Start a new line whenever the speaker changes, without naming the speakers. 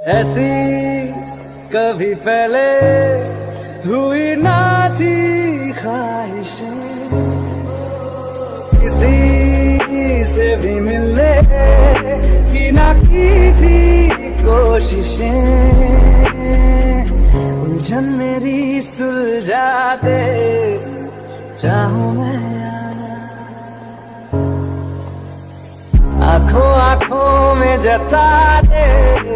ऐसी कभी पहले हुई ना थी ख्वाहिशें। किसी से भी मिलने की ना की थी कोशिशें। उलझन मेरी सुलझा दे चाहूँ मैं आँखों आँखों में जता दे।